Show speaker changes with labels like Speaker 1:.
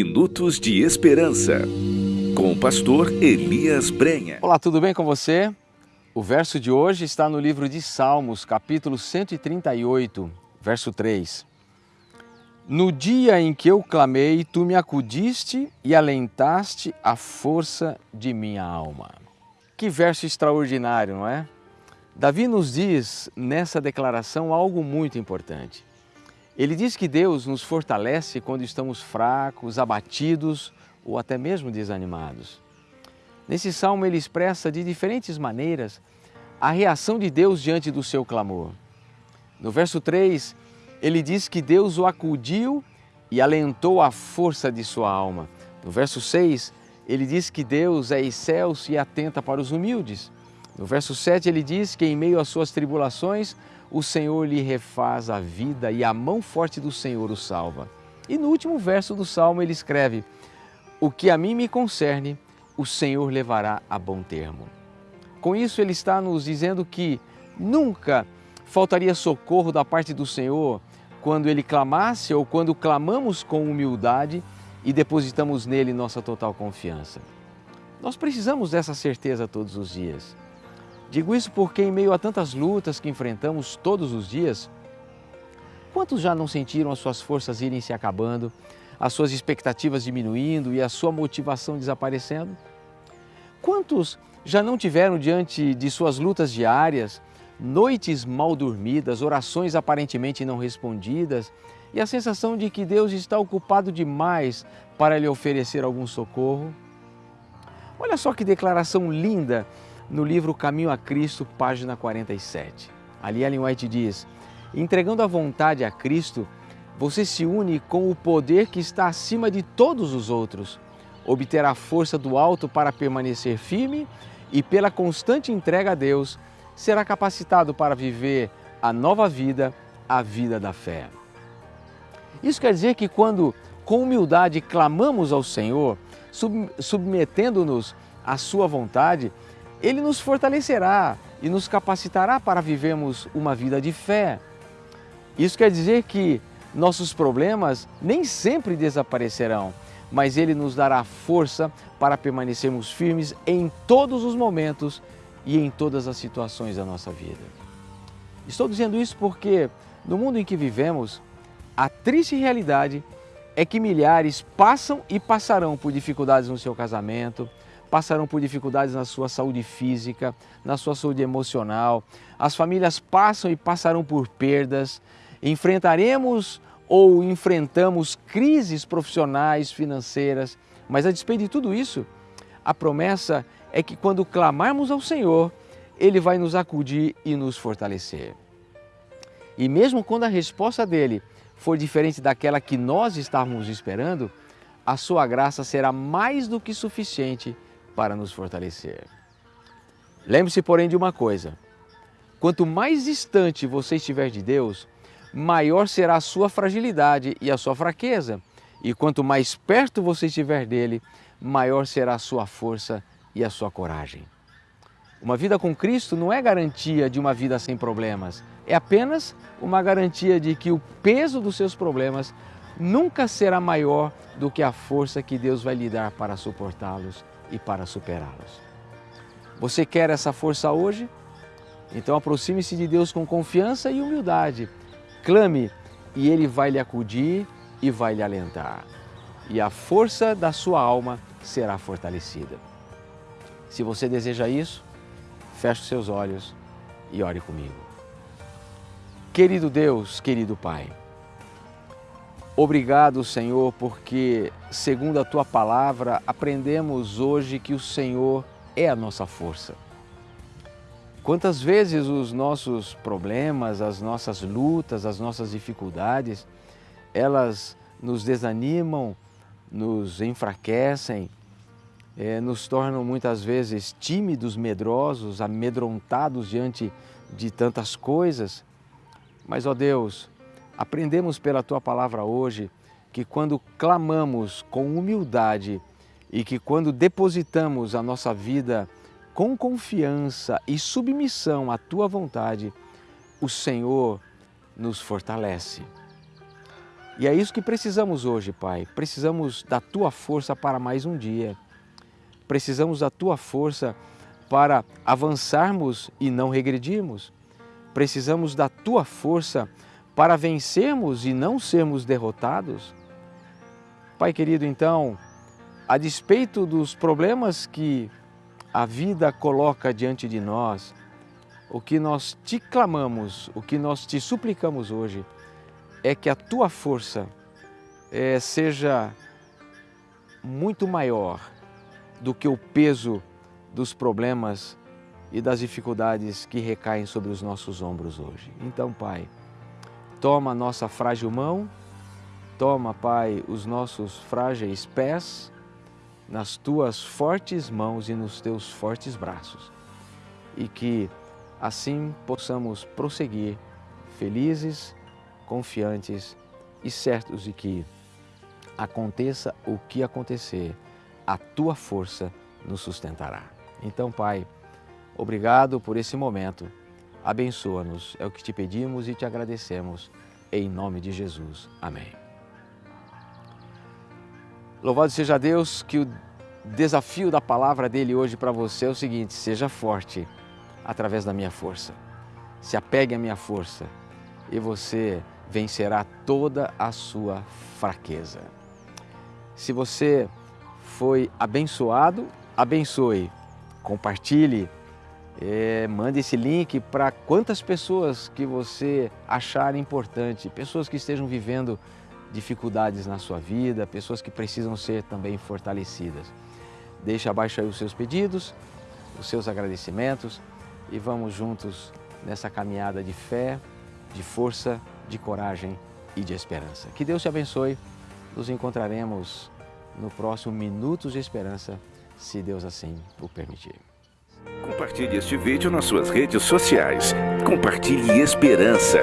Speaker 1: Minutos de Esperança, com o pastor Elias Brenha.
Speaker 2: Olá, tudo bem com você? O verso de hoje está no livro de Salmos, capítulo 138, verso 3. No dia em que eu clamei, tu me acudiste e alentaste a força de minha alma. Que verso extraordinário, não é? Davi nos diz nessa declaração algo muito importante. Ele diz que Deus nos fortalece quando estamos fracos, abatidos ou até mesmo desanimados. Nesse salmo ele expressa de diferentes maneiras a reação de Deus diante do seu clamor. No verso 3, ele diz que Deus o acudiu e alentou a força de sua alma. No verso 6, ele diz que Deus é excelso e atenta para os humildes. No verso 7 ele diz que em meio às suas tribulações o Senhor lhe refaz a vida e a mão forte do Senhor o salva. E no último verso do Salmo ele escreve, o que a mim me concerne, o Senhor levará a bom termo. Com isso ele está nos dizendo que nunca faltaria socorro da parte do Senhor quando ele clamasse ou quando clamamos com humildade e depositamos nele nossa total confiança. Nós precisamos dessa certeza todos os dias. Digo isso porque, em meio a tantas lutas que enfrentamos todos os dias, quantos já não sentiram as suas forças irem se acabando, as suas expectativas diminuindo e a sua motivação desaparecendo? Quantos já não tiveram diante de suas lutas diárias, noites mal dormidas, orações aparentemente não respondidas e a sensação de que Deus está ocupado demais para lhe oferecer algum socorro? Olha só que declaração linda no livro Caminho a Cristo, página 47. Ali Ellen White diz, entregando a vontade a Cristo, você se une com o poder que está acima de todos os outros, obterá força do alto para permanecer firme e pela constante entrega a Deus, será capacitado para viver a nova vida, a vida da fé. Isso quer dizer que quando com humildade clamamos ao Senhor, submetendo-nos à sua vontade, ele nos fortalecerá e nos capacitará para vivermos uma vida de fé. Isso quer dizer que nossos problemas nem sempre desaparecerão, mas Ele nos dará força para permanecermos firmes em todos os momentos e em todas as situações da nossa vida. Estou dizendo isso porque no mundo em que vivemos, a triste realidade é que milhares passam e passarão por dificuldades no seu casamento, passarão por dificuldades na sua saúde física, na sua saúde emocional. As famílias passam e passarão por perdas. Enfrentaremos ou enfrentamos crises profissionais, financeiras, mas a despeito de tudo isso, a promessa é que quando clamarmos ao Senhor, Ele vai nos acudir e nos fortalecer. E mesmo quando a resposta dele for diferente daquela que nós estávamos esperando, a sua graça será mais do que suficiente para nos fortalecer. Lembre-se, porém, de uma coisa: quanto mais distante você estiver de Deus, maior será a sua fragilidade e a sua fraqueza, e quanto mais perto você estiver dele, maior será a sua força e a sua coragem. Uma vida com Cristo não é garantia de uma vida sem problemas, é apenas uma garantia de que o peso dos seus problemas nunca será maior do que a força que Deus vai lhe dar para suportá-los e para superá-los. Você quer essa força hoje? Então aproxime-se de Deus com confiança e humildade. Clame e Ele vai lhe acudir e vai lhe alentar. E a força da sua alma será fortalecida. Se você deseja isso, feche seus olhos e ore comigo. Querido Deus, querido Pai, Obrigado, Senhor, porque, segundo a tua palavra, aprendemos hoje que o Senhor é a nossa força. Quantas vezes os nossos problemas, as nossas lutas, as nossas dificuldades, elas nos desanimam, nos enfraquecem, é, nos tornam muitas vezes tímidos, medrosos, amedrontados diante de tantas coisas. Mas, ó Deus, Aprendemos pela tua palavra hoje que quando clamamos com humildade e que quando depositamos a nossa vida com confiança e submissão à tua vontade, o Senhor nos fortalece. E é isso que precisamos hoje, Pai. Precisamos da Tua força para mais um dia. Precisamos da Tua força para avançarmos e não regredirmos. Precisamos da Tua força para vencermos e não sermos derrotados. Pai querido, então, a despeito dos problemas que a vida coloca diante de nós, o que nós te clamamos, o que nós te suplicamos hoje, é que a tua força é, seja muito maior do que o peso dos problemas e das dificuldades que recaem sobre os nossos ombros hoje. Então, Pai, toma a nossa frágil mão, toma, Pai, os nossos frágeis pés nas tuas fortes mãos e nos teus fortes braços e que assim possamos prosseguir felizes confiantes e certos de que aconteça o que acontecer, a tua força nos sustentará. Então, Pai, obrigado por esse momento. Abençoa-nos, é o que te pedimos e te agradecemos. Em nome de Jesus. Amém. Louvado seja Deus que o desafio da palavra dele hoje para você é o seguinte: seja forte através da minha força. Se apegue à minha força e você vencerá toda a sua fraqueza. Se você foi abençoado, abençoe, compartilhe, é, mande esse link para quantas pessoas que você achar importante, pessoas que estejam vivendo dificuldades na sua vida, pessoas que precisam ser também fortalecidas. Deixe abaixo aí os seus pedidos, os seus agradecimentos e vamos juntos nessa caminhada de fé, de força de coragem e de esperança. Que Deus te abençoe. Nos encontraremos no próximo Minutos de Esperança, se Deus assim o permitir.
Speaker 1: Compartilhe este vídeo nas suas redes sociais. Compartilhe esperança.